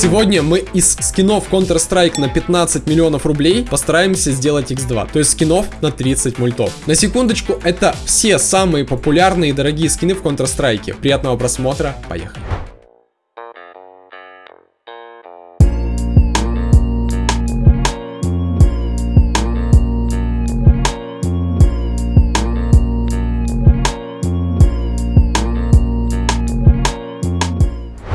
Сегодня мы из скинов Counter-Strike на 15 миллионов рублей постараемся сделать X2, то есть скинов на 30 мультов. На секундочку, это все самые популярные и дорогие скины в Counter-Strike. Приятного просмотра, поехали.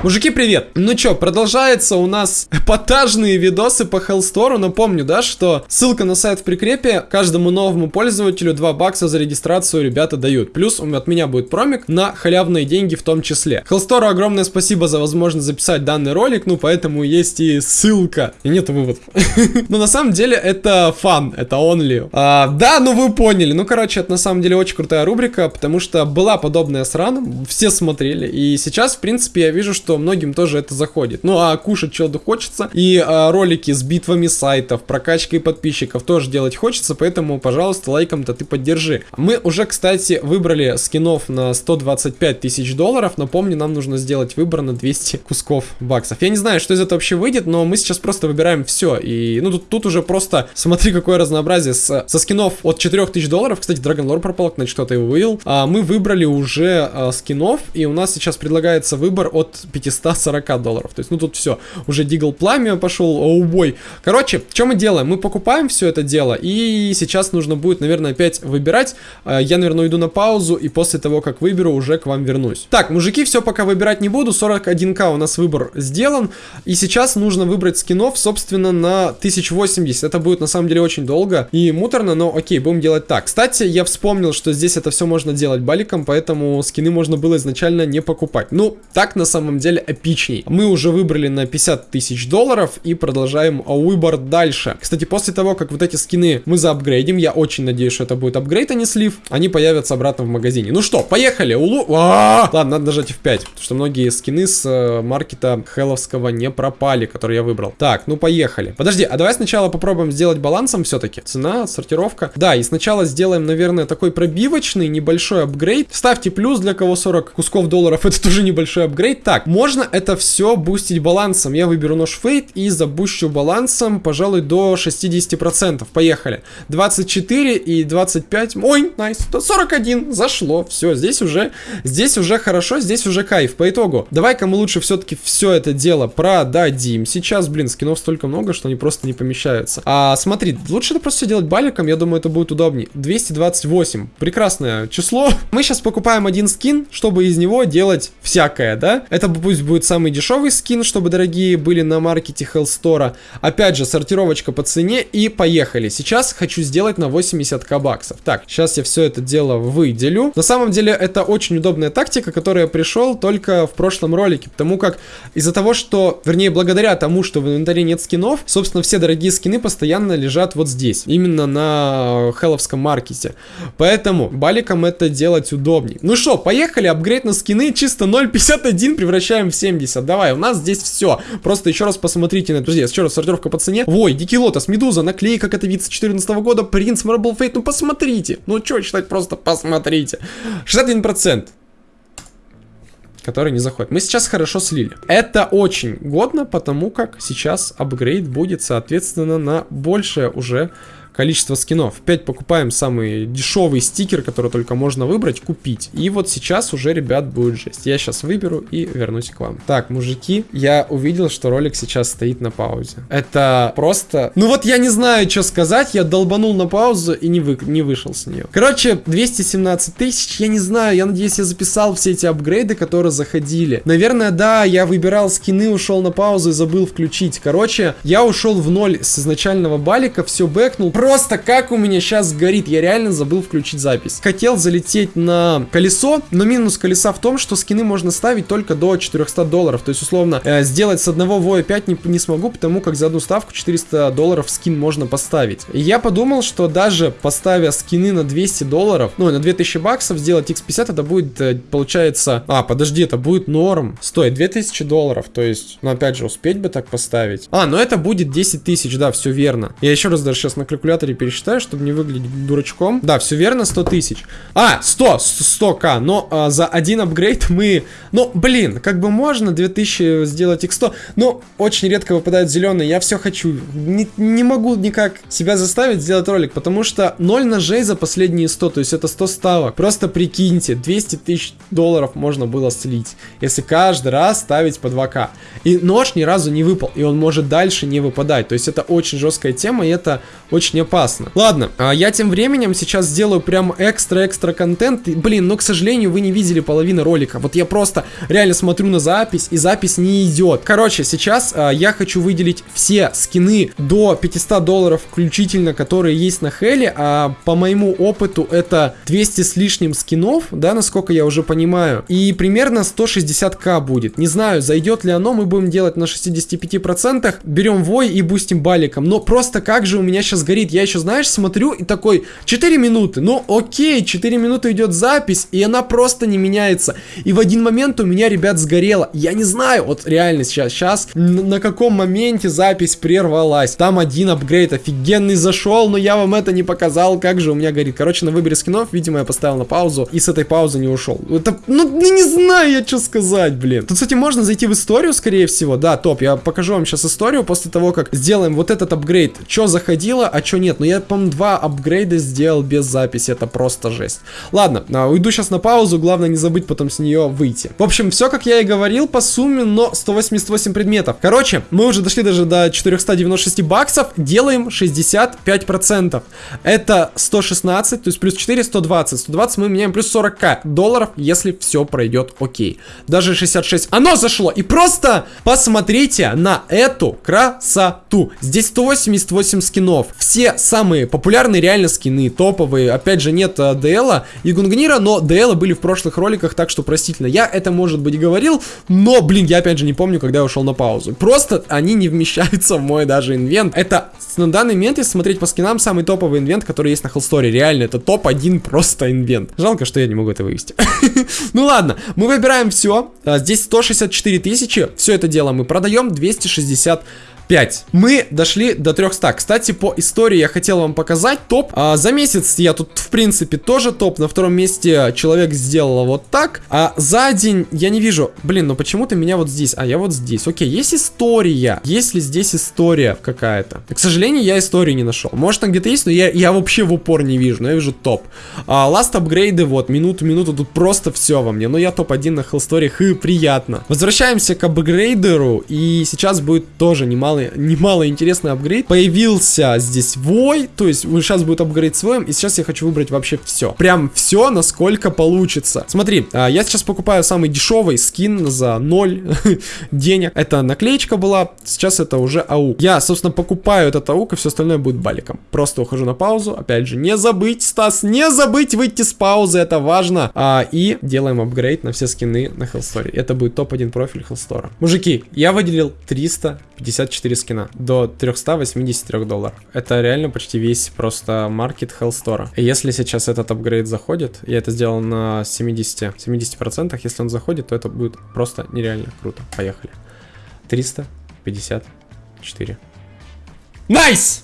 Мужики, привет! Ну чё, продолжается у нас эпатажные видосы по Hellstore. Напомню, да, что ссылка на сайт в прикрепе. Каждому новому пользователю 2 бакса за регистрацию ребята дают. Плюс от меня будет промик на халявные деньги в том числе. Hellstore огромное спасибо за возможность записать данный ролик, ну поэтому есть и ссылка. И нет выводов. Но на самом деле это фан, это only. А, да, ну вы поняли. Ну короче, это на самом деле очень крутая рубрика, потому что была подобная срана, все смотрели. И сейчас, в принципе, я вижу, что многим тоже это заходит. Ну, а кушать что-то хочется. И а, ролики с битвами сайтов, прокачкой подписчиков тоже делать хочется, поэтому, пожалуйста, лайком-то ты поддержи. Мы уже, кстати, выбрали скинов на 125 тысяч долларов. Напомню, нам нужно сделать выбор на 200 кусков баксов. Я не знаю, что из этого вообще выйдет, но мы сейчас просто выбираем все. И, ну, тут, тут уже просто, смотри, какое разнообразие. С, со скинов от 4000 долларов, кстати, Dragon Lore пропал, значит, кто-то его вывел. А, мы выбрали уже а, скинов, и у нас сейчас предлагается выбор от 5 540 долларов. То есть, ну тут все, уже Дигл Пламя пошел, оубой. Короче, что мы делаем? Мы покупаем все это дело, и сейчас нужно будет, наверное, опять выбирать. Э, я, наверное, уйду на паузу, и после того, как выберу, уже к вам вернусь. Так, мужики, все пока выбирать не буду. 41к у нас выбор сделан. И сейчас нужно выбрать скинов, собственно, на 1080. Это будет, на самом деле, очень долго и муторно, но окей, будем делать так. Кстати, я вспомнил, что здесь это все можно делать баликом, поэтому скины можно было изначально не покупать. Ну, так на самом деле эпичней. Мы уже выбрали на 50 тысяч долларов и продолжаем выбор дальше. Кстати, после того, как вот эти скины мы заапгрейдим, я очень надеюсь, что это будет апгрейд, а не слив, они появятся обратно в магазине. Ну что, поехали! Улу... А -а -а! Ладно, надо нажать F5, потому что многие скины с э, маркета хелловского не пропали, которые я выбрал. Так, ну поехали. Подожди, а давай сначала попробуем сделать балансом все-таки. Цена, сортировка. Да, и сначала сделаем, наверное, такой пробивочный небольшой апгрейд. Ставьте плюс для кого 40 кусков долларов, это тоже небольшой апгрейд. Так, можно это все бустить балансом. Я выберу нож фейт и забущу балансом, пожалуй, до 60%. Поехали. 24 и 25. Ой, найс. Nice. 41. Зашло. Все, здесь уже, здесь уже хорошо, здесь уже кайф. По итогу, давай-ка мы лучше все-таки все это дело продадим. Сейчас, блин, скинов столько много, что они просто не помещаются. А, смотри, лучше это просто все делать баликом, я думаю, это будет удобнее. 228. Прекрасное число. Мы сейчас покупаем один скин, чтобы из него делать всякое, да? Это пусть будет самый дешевый скин, чтобы дорогие были на маркете Hellstore. Опять же, сортировочка по цене и поехали. Сейчас хочу сделать на 80к баксов. Так, сейчас я все это дело выделю. На самом деле, это очень удобная тактика, которая пришел только в прошлом ролике, потому как из-за того, что, вернее, благодаря тому, что в инвентаре нет скинов, собственно, все дорогие скины постоянно лежат вот здесь, именно на хелловском маркете. Поэтому баликом это делать удобнее. Ну что, поехали, апгрейд на скины, чисто 0.51 превращаем все 70. Давай, у нас здесь все. Просто еще раз посмотрите на это. Друзья, еще раз сортировка по цене. Ой, Дикий Лотос, Медуза, наклейка Катовица 14 года, Принц, Marble Fate. Ну посмотрите. Ну что читать, просто посмотрите. 61% который не заходит. Мы сейчас хорошо слили. Это очень годно, потому как сейчас апгрейд будет, соответственно, на большее уже количество скинов. 5 покупаем самый дешевый стикер, который только можно выбрать, купить. И вот сейчас уже, ребят, будет жесть. Я сейчас выберу и вернусь к вам. Так, мужики, я увидел, что ролик сейчас стоит на паузе. Это просто... Ну вот я не знаю, что сказать. Я долбанул на паузу и не, вы... не вышел с нее. Короче, 217 тысяч. Я не знаю, я надеюсь, я записал все эти апгрейды, которые заходили. Наверное, да, я выбирал скины, ушел на паузу и забыл включить. Короче, я ушел в ноль с изначального балика, все бэкнул просто как у меня сейчас горит. Я реально забыл включить запись. Хотел залететь на колесо, но минус колеса в том, что скины можно ставить только до 400 долларов. То есть, условно, э, сделать с одного воя 5 не, не смогу, потому как за одну ставку 400 долларов скин можно поставить. И я подумал, что даже поставя скины на 200 долларов, ну, на 2000 баксов, сделать x50, это будет, э, получается... А, подожди, это будет норм. Стоит 2000 долларов, то есть, ну, опять же, успеть бы так поставить. А, ну это будет 10 тысяч, да, все верно. Я еще раз даже сейчас на калькуляторе калькуляторе пересчитаю, чтобы не выглядеть дурачком. Да, все верно, 100 тысяч. А, 100, 100к, но а, за один апгрейд мы... Ну, блин, как бы можно 2000 сделать x100, но очень редко выпадают зеленые, я все хочу. Не, не могу никак себя заставить сделать ролик, потому что 0 ножей за последние 100, то есть это 100 ставок. Просто прикиньте, 200 тысяч долларов можно было слить, если каждый раз ставить по 2к. И нож ни разу не выпал, и он может дальше не выпадать, то есть это очень жесткая тема, и это очень опасно. Ладно, а я тем временем сейчас сделаю прям экстра-экстра контент, и, блин, но, к сожалению, вы не видели половины ролика, вот я просто реально смотрю на запись, и запись не идет. Короче, сейчас а, я хочу выделить все скины до 500 долларов включительно, которые есть на Хеле, а по моему опыту это 200 с лишним скинов, да, насколько я уже понимаю, и примерно 160к будет. Не знаю, зайдет ли оно, мы будем делать на 65%, берем вой и бустим баликом, но просто как же у меня сейчас горит, я еще, знаешь, смотрю и такой, 4 минуты, ну окей, 4 минуты идет запись, и она просто не меняется, и в один момент у меня, ребят, сгорело, я не знаю, вот реально сейчас, сейчас, на каком моменте запись прервалась, там один апгрейд офигенный зашел, но я вам это не показал, как же у меня горит, короче, на выборе скинов, видимо, я поставил на паузу, и с этой паузы не ушел, это, ну, не знаю я, что сказать, блин, тут, кстати, можно зайти в историю, скорее всего, да, топ, я покажу вам сейчас историю после того, как сделаем вот этот апгрейд, что заходило, а что нет, но я, по-моему, два апгрейда сделал без записи, это просто жесть. Ладно, а, уйду сейчас на паузу, главное не забыть потом с нее выйти. В общем, все, как я и говорил, по сумме, но 188 предметов. Короче, мы уже дошли даже до 496 баксов, делаем 65%. Это 116, то есть плюс 4, 120. 120 мы меняем плюс 40к долларов, если все пройдет окей. Даже 66. Оно зашло. И просто посмотрите на эту красоту. Здесь 188 скинов. Все самые популярные реально скины, топовые. Опять же, нет uh, ДЛа и Гунгнира, но ДЛа были в прошлых роликах, так что простительно. Я это, может быть, говорил, но, блин, я опять же не помню, когда я ушел на паузу. Просто они не вмещаются в мой даже инвент. Это на данный момент, если смотреть по скинам, самый топовый инвент, который есть на Хеллсторе. Реально, это топ-1 просто инвент. Жалко, что я не могу это вывести. ну ладно, мы выбираем все. А, здесь 164 тысячи. Все это дело мы продаем 260 5. Мы дошли до 300. Кстати, по истории я хотел вам показать топ. А, за месяц я тут, в принципе, тоже топ. На втором месте человек сделал вот так. А за день я не вижу. Блин, ну почему-то меня вот здесь. А я вот здесь. Окей, есть история. Есть ли здесь история какая-то? К сожалению, я истории не нашел. Может, там где-то есть, но я, я вообще в упор не вижу. Но я вижу топ. А, ласт апгрейды, вот, минуту-минуту. Тут просто все во мне. Но я топ-1 на Hellstory. Хы, приятно. Возвращаемся к апгрейдеру. И сейчас будет тоже немало немало, немало интересный апгрейд. Появился здесь вой, то есть сейчас будет апгрейд своим, и сейчас я хочу выбрать вообще все. Прям все, насколько получится. Смотри, а, я сейчас покупаю самый дешевый скин за 0 денег. Это наклеечка была, сейчас это уже АУ. Я, собственно, покупаю этот АУК, и все остальное будет баликом. Просто ухожу на паузу. Опять же, не забыть, Стас, не забыть выйти с паузы, это важно. А, и делаем апгрейд на все скины на Hellstory. Это будет топ-1 профиль Hellstore. Мужики, я выделил 354 4 скина до 383 долларов. Это реально почти весь просто маркет Hellstore. И если сейчас этот апгрейд заходит, я это сделал на 70, 70%, если он заходит, то это будет просто нереально круто. Поехали. 354. Nice!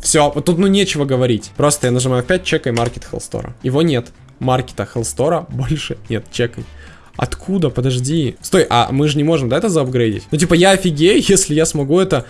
Все, вот тут ну нечего говорить. Просто я нажимаю 5, чекай маркет Hellstore. Его нет. Маркета Hellstore больше нет, чекай. Откуда? Подожди. Стой, а мы же не можем, да, это заапгрейдить? Ну, типа, я офигею, если я смогу это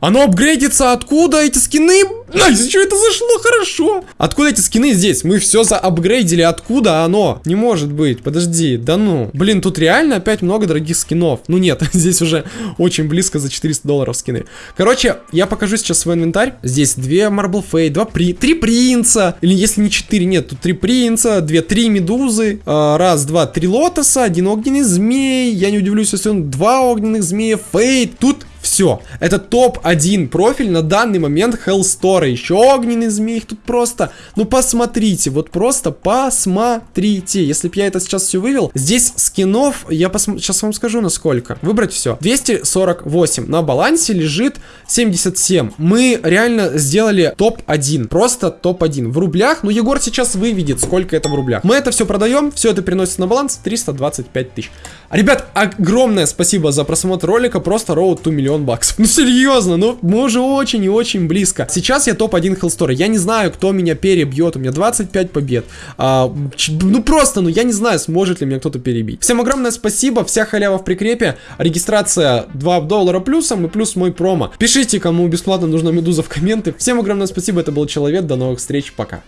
оно апгрейдится откуда эти скины? Nice, что это зашло хорошо? Откуда эти скины здесь? Мы все заапгрейдили, откуда оно? Не может быть, подожди, да ну. Блин, тут реально опять много дорогих скинов. Ну нет, здесь уже очень близко за 400 долларов скины. Короче, я покажу сейчас свой инвентарь. Здесь две Marble Fade, два при... три принца. Или если не четыре, нет, тут три принца, две, три медузы. Э, раз, два, три лотоса, один огненный змей. Я не удивлюсь, если он два огненных змея. Fade. Тут все. Это топ-1 профиль на данный момент Hellstore. Еще огненный змей. Тут просто... Ну, посмотрите. Вот просто посмотрите. Если бы я это сейчас все вывел. Здесь скинов, я пос... сейчас вам скажу на сколько. Выбрать все. 248. На балансе лежит 77. Мы реально сделали топ-1. Просто топ-1. В рублях. Ну, Егор сейчас выведет, сколько это в рублях. Мы это все продаем. Все это переносится на баланс. 325 тысяч. Ребят, огромное спасибо за просмотр ролика, просто роуд 2 миллион баксов. Ну серьезно, ну мы уже очень и очень близко. Сейчас я топ-1 хелстор, я не знаю, кто меня перебьет, у меня 25 побед. А, ну просто, ну я не знаю, сможет ли меня кто-то перебить. Всем огромное спасибо, вся халява в прикрепе, регистрация 2 доллара плюсом и плюс мой промо. Пишите, кому бесплатно нужна медуза в комменты. Всем огромное спасибо, это был Человек, до новых встреч, пока.